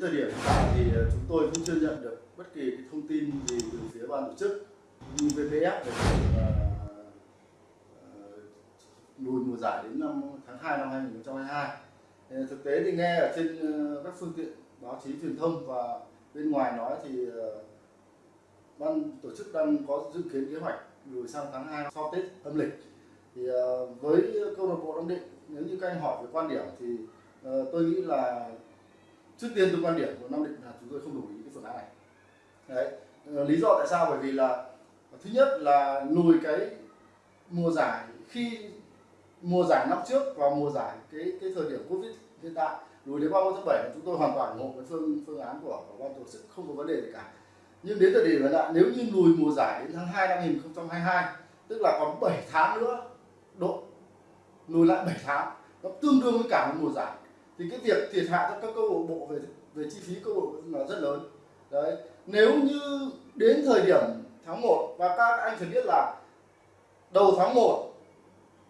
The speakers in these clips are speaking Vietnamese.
thời điểm hiện tại thì ờ, chúng tôi cũng chưa nhận được bất kỳ cái thông tin gì từ phía ban tổ chức như VPF về việc ờ, ờ, lùi mùa giải đến năm tháng 2 năm 2022. Thực tế thì nghe ở trên các phương tiện báo chí truyền thông và bên ngoài nói thì ban tổ chức đang có dự kiến kế hoạch lùi sang tháng 2 sau Tết âm lịch. Thì với câu lạc bộ Nam Định, nếu như các anh hỏi về quan điểm thì tôi nghĩ là trước tiên từ quan điểm của Nam Định là chúng tôi không đồng ý cái phương án này. Đấy. Ờ, lý do tại sao? Bởi vì là thứ nhất là lùi cái mùa giải khi mùa giải năm trước và mùa giải cái cái thời điểm Covid hiện tại lùi đến 30 tháng 7 chúng tôi hoàn toàn ủng hộ cái phương phương án của, của ban tổ chức không có vấn đề gì cả. Nhưng đến thời điểm hiện tại nếu như lùi mùa giải đến tháng 2 năm 2022 tức là còn 7 tháng nữa độ lùi lại 7 tháng nó tương đương với cả một mùa giải thì cái việc thiệt hại cho các câu lạc bộ về về chi phí câu lạc bộ là rất lớn. Đấy. Nếu như đến thời điểm tháng 1 và các anh phải biết là đầu tháng 1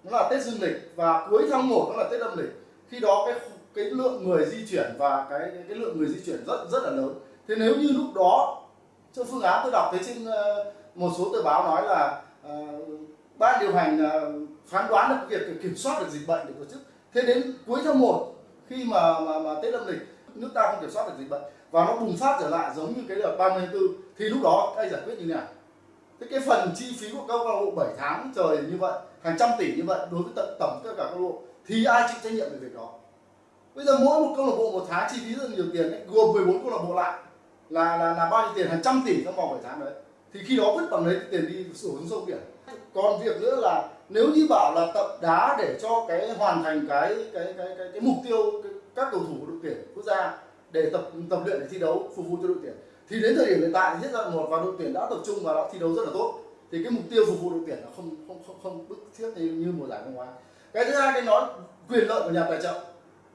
nó là Tết dương lịch và cuối tháng 1 nó là Tết âm lịch khi đó cái cái lượng người di chuyển và cái cái, cái lượng người di chuyển rất rất là lớn. Thế nếu như lúc đó trong phương án tôi đọc thấy trên ờ, một số tờ báo nói là uh, ban điều hành uh, phán đoán được việc kiểm soát được dịch bệnh để tổ chức. Thế đến cuối tháng 1 khi mà mà, mà Tết âm lịch nước ta không kiểm soát được dịch bệnh và nó bùng phát trở lại giống như cái đợt 30 tháng 4 thì lúc đó các anh giải quyết như thế nào? Thế cái phần chi phí của câu lạc bộ 7 tháng trời như vậy hàng trăm tỷ như vậy đối với tận tổng tất cả câu lạc bộ thì ai chịu trách nhiệm về việc đó? Bây giờ mỗi một câu lạc bộ một tháng chi phí rất nhiều tiền đấy gồm 14 câu lạc bộ lại là là là bao nhiêu tiền? Hàng trăm tỷ trong vòng 7 tháng đấy. Thì khi đó vứt bằng đấy tiền đi đổ xuống sông biển còn việc nữa là nếu như bảo là tập đá để cho cái hoàn thành cái cái cái cái, cái mục tiêu cái, các cầu thủ của đội tuyển quốc gia để tập tập luyện để thi đấu phục vụ cho đội tuyển thì đến thời điểm hiện tại thì giai đoạn một và đội tuyển đã tập trung và đã thi đấu rất là tốt. Thì cái mục tiêu phục vụ đội tuyển là không không không không bức thiết như, như mùa giải năm ngoái. Cái thứ hai cái nói quyền lợi của nhà tài trợ.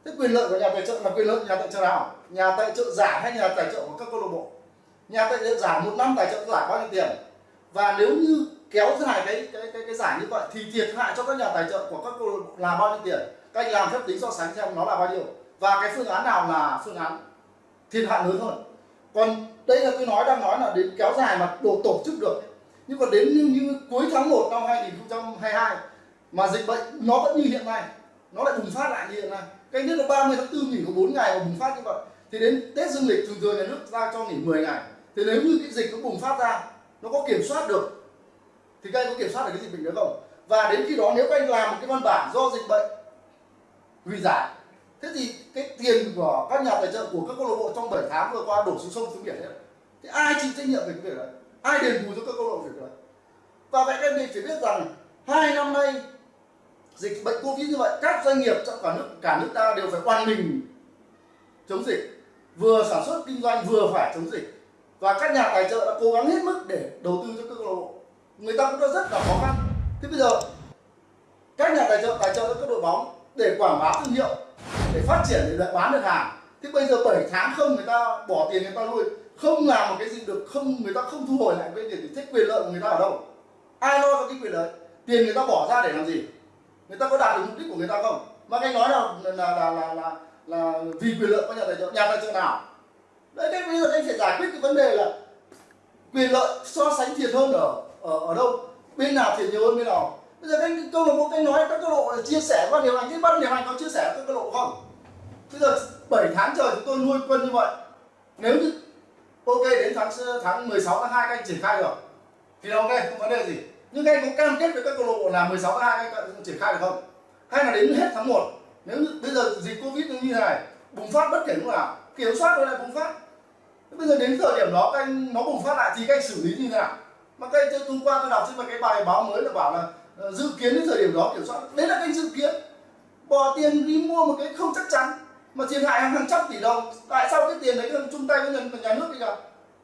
Thế quyền lợi của nhà tài trợ là quyền lợi của nhà tài trợ nào? Nhà tài trợ giả hay nhà tài trợ của các câu lạc bộ? Nhà tài trợ giả một năm tài trợ giả bao nhiêu tiền? Và nếu như kéo dài cái cái cái cái giải như vậy thì thiệt hại cho các nhà tài trợ của các câu lạc bộ là bao nhiêu tiền? Các anh làm phép tính so sánh xem nó là bao nhiêu. Và cái phương án nào là phương án thiệt hại lớn hơn? Còn đây là tôi nói đang nói là đến kéo dài mà đồ tổ chức được. Nhưng còn đến như, như cuối tháng 1 năm 2022 mà dịch bệnh nó vẫn như hiện nay nó lại bùng phát lại như hiện nay. Cái nhất là 30 tháng 4 nghỉ có 4 ngày mà bùng phát như vậy. Thì đến Tết dương lịch thường thường nhà nước ra cho nghỉ 10 ngày. Thì nếu như cái dịch nó bùng phát ra nó có kiểm soát được thì các anh có kiểm soát được cái dịch bệnh đó không? Và đến khi đó nếu các anh làm một cái văn bản do dịch bệnh hủy giải, thế thì cái tiền của các nhà tài trợ của các câu lạc bộ trong 7 tháng vừa qua đổ xuống sông, xuống biển hết thì ai chịu trách nhiệm về cái việc đấy? Ai đền bù cho các câu lạc bộ việc đấy? Và vậy các anh phải biết rằng hai năm nay dịch bệnh covid như vậy, các doanh nghiệp trong cả nước cả nước ta đều phải oan mình chống dịch. Vừa sản xuất kinh doanh, vừa phải chống dịch. Và các nhà tài trợ đã cố gắng hết mức để đầu tư cho các câu lạc bộ người ta cũng đã rất là khó khăn. Thế bây giờ các nhà tài trợ tài trợ cho các đội bóng để quảng bá thương hiệu để phát triển để bán được hàng. Thế bây giờ 7 tháng không người ta bỏ tiền người ta nuôi không làm một cái gì được không người ta không thu hồi lại cái tiền thì quyền lợi của người ta ở đâu. Ai lo cho cái quyền lợi? Tiền người ta bỏ ra để làm gì? Người ta có đạt được mục đích của người ta không? Mà anh nói là là là là là, là vì quyền lợi của nhà tài trợ nhà tài trợ nào? Đấy cái bây giờ anh phải giải quyết cái vấn đề là quyền lợi so sánh thiệt hơn ở ở ở đâu? Bên nào thiệt nhiều hơn bên nào. Bây giờ cái câu lạc bộ cái nói, các câu lộ chia sẻ ban điều hành, cái ban điều hành có chia sẻ các câu lộ không? Bây giờ 7 tháng trời chúng tôi nuôi quân như vậy. Nếu như, ok, đến tháng tháng 16 tháng 2 các anh triển khai được. Thì là ok, không vấn đề gì. Nhưng các anh có cam kết với các câu lạc bộ là 16 tháng 2 các anh triển khai được không? Hay là đến hết tháng 1 nếu như bây giờ dịch covid như thế này, bùng phát bất kể lúc nào, kiểm soát rồi lại bùng phát. Bây giờ đến thời điểm đó các anh, nó bùng phát lại thì các anh xử lý như thế nào? Mà cái hôm qua tôi đọc trên một cái bài báo mới là bảo là ờ, dự kiến đến thời điểm đó kiểm soát đấy là cái dự kiến. Bỏ tiền đi mua một cái không chắc chắn mà thiệt hại hàng trăm tỷ đồng. Tại sao cái tiền đấy không chung tay với nhà, nhà nước đi cả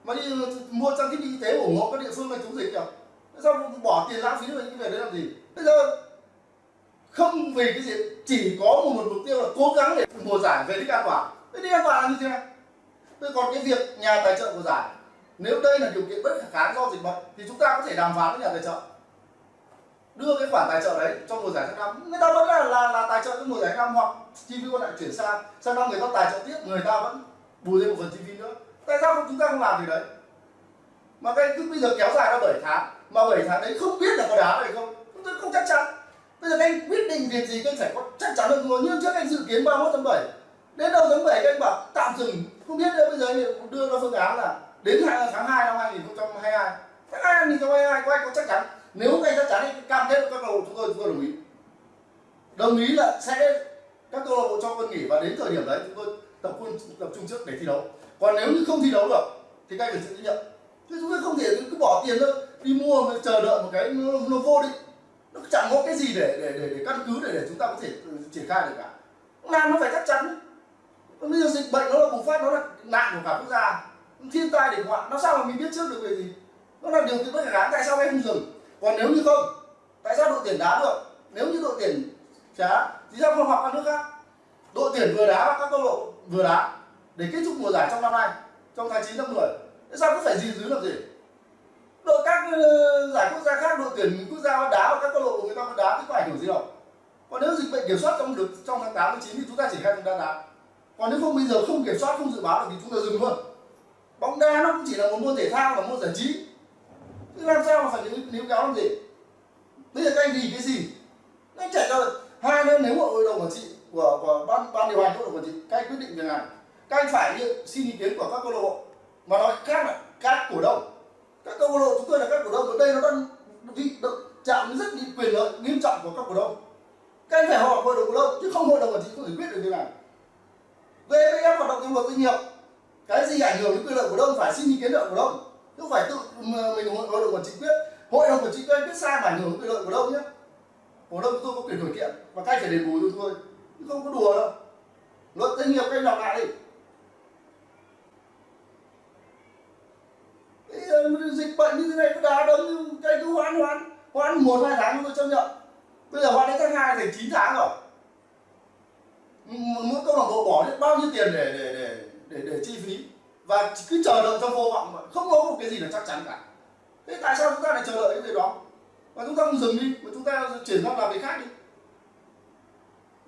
mà đi ờ, mua trang thiết bị y tế ủng hộ các địa phương này chống dịch kìa. Sao bỏ tiền lãng phí về những việc đấy làm gì? Bây giờ không vì cái gì chỉ có một, một mục tiêu là cố gắng để mùa giải về đích an toàn. Thế đích an toàn là như thế nào Thế còn cái việc nhà tài trợ của giải nếu đây là điều kiện bất khả kháng do dịch bệnh thì chúng ta có thể đàm phán với nhà tài trợ. Đưa cái khoản tài trợ đấy cho mùa giải tháng năm. Người ta vẫn là là, là tài trợ cho mùa giải tháng năm hoặc chi phí còn lại chuyển sang sang năm người ta tài trợ tiếp người ta vẫn bù thêm một phần chi phí nữa. Tại sao không chúng ta không làm gì đấy? Mà cái cứ bây giờ kéo dài ra 7 tháng mà 7 tháng đấy không biết là có đá hay không? Chúng tôi không chắc chắn. Bây giờ anh quyết định việc gì anh phải có chắc chắn hơn rồi nhưng trước anh dự kiến 31 tháng 7 đến đầu tháng 7 anh bảo tạm dừng. Không biết nữa bây giờ anh đưa ra phương án là đến tháng 2 năm 2022 tháng 2 2022 có anh có chắc chắn? Nếu anh chắc chắn thì cam kết với các câu lạc bộ chúng tôi chúng tôi đồng ý. Đồng ý là sẽ các câu lạc bộ cho quân nghỉ và đến thời điểm đấy chúng tôi tập quân tập trung trước để thi đấu. Còn nếu như không thi đấu được thì các anh phải chịu trách nhiệm. Chứ chúng tôi không thể cứ bỏ tiền thôi đi mua mà chờ đợi một cái nó, nó vô định nó chẳng có cái gì để để để, để căn cứ để để chúng ta có thể triển khai được cả. Làm nó phải chắc chắn. Bây giờ dịch bệnh nó là bùng phát nó là nạn của cả quốc gia thiên tai địch họa nó sao mà mình biết trước được về gì? Nó là điều kiện bất khả kháng tại sao em không dừng? Còn nếu như không, tại sao đội tuyển đá được? Nếu như đội tuyển đá thì sao không học các nước khác? Đội tuyển vừa đá và các câu lộ vừa đá, để kết thúc mùa giải trong năm nay, trong tháng 9 năm 10 tại sao cứ phải gì dưới làm gì? Đội các ờ, giải quốc gia khác, đội tuyển quốc gia vẫn đá và các câu lộ của người ta vẫn đá thì có ảnh hưởng gì đâu. Còn nếu dịch bệnh kiểm soát trong được, trong tháng 8 tháng 9 thì chúng ta chỉ khai chúng ta đá. Còn nếu không, bây giờ không kiểm soát, không dự báo được thì chúng ta dừng luôn bóng đá nó cũng chỉ là một môn thể thao và môn giải trí. Chứ làm sao mà phải níu níu kéo làm gì? Bây giờ các anh cái gì? Nó chạy ra hai nữa nếu mà hội đồng quản trị của, của ban ban điều hành hội đồng quản trị các anh quyết định việc này. Các anh phải như- xin ý kiến của các câu lạc bộ. Mà nói khác là các cổ đông. Các câu lạc bộ chúng tôi là các cổ đông ở đây nó đang bị chạm rất bị quyền lợi nghiêm trọng của các cổ đông. Các anh phải họp hội đồng cổ đông chứ không hội đồng quản trị không thể quyết được việc này. VPF hoạt động trong luật doanh nghiệp cái gì ảnh hưởng đến quyền lợi cổ đông phải xin ý kiến của cổ đông. Chứ phải tự mình hội đồng quản trị quyết, hội đồng quản trị quyết biết sai mà ảnh hưởng đến quyền lợi cổ đông nhé cổ đông tôi có quyền khởi kiện và các anh phải đền bù cho tôi chứ không có đùa đâu. Luật doanh nghiệp các anh đọc lại đi. Ờ, dịch bệnh như thế này cứ đá đấm cái cứ hoãn hoãn hoãn một, hai tháng tôi chấp nhận. Bây giờ hoãn đến tháng hai thành chín tháng rồi. Mỗi câu lạc bộ bỏ biết bao nhiêu tiền để để để để để chi phí. Và cứ chờ đợi trong vô vọng mà không có một cái gì là chắc chắn cả. Thế tại sao chúng ta lại chờ đợi cái việc đó? Và chúng ta không dừng đi, mà chúng ta chuyển sang làm việc khác đi.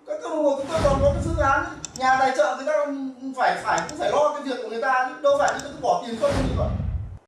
Các câu lạc bộ chúng ta còn có cái phương án nhà tài trợ người ta phải phải, cũng phải lo cái việc của người ta chứ. Đâu phải chúng ta cứ bỏ tiền không như vậy